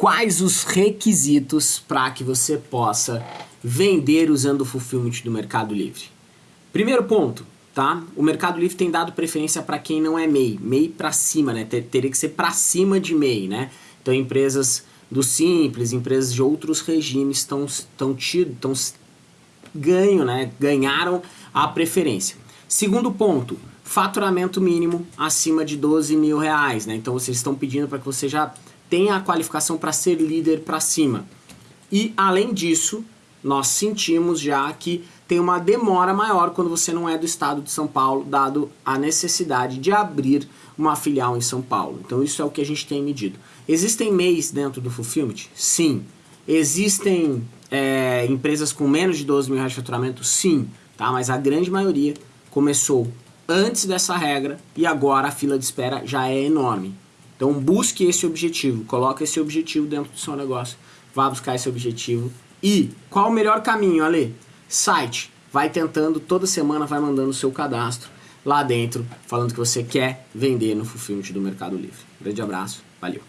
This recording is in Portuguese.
quais os requisitos para que você possa vender usando o Fulfillment do Mercado Livre. Primeiro ponto, tá? O Mercado Livre tem dado preferência para quem não é MEI, MEI para cima, né? Ter, teria que ser para cima de MEI, né? Então empresas do Simples, empresas de outros regimes estão estão tido, estão ganho, né? Ganharam a preferência. Segundo ponto, faturamento mínimo acima de 12 mil reais, né? Então vocês estão pedindo para que você já tenha a qualificação para ser líder para cima. E além disso, nós sentimos já que tem uma demora maior quando você não é do estado de São Paulo, dado a necessidade de abrir uma filial em São Paulo. Então isso é o que a gente tem medido. Existem MEIs dentro do Fulfillment? Sim. Existem é, empresas com menos de 12 mil reais de faturamento? Sim. Tá? Mas a grande maioria começou antes dessa regra e agora a fila de espera já é enorme. Então busque esse objetivo, coloque esse objetivo dentro do seu negócio, vá buscar esse objetivo. E qual o melhor caminho, Ale? Site. Vai tentando, toda semana vai mandando o seu cadastro lá dentro, falando que você quer vender no Fulfillment do Mercado Livre. Grande abraço, valeu!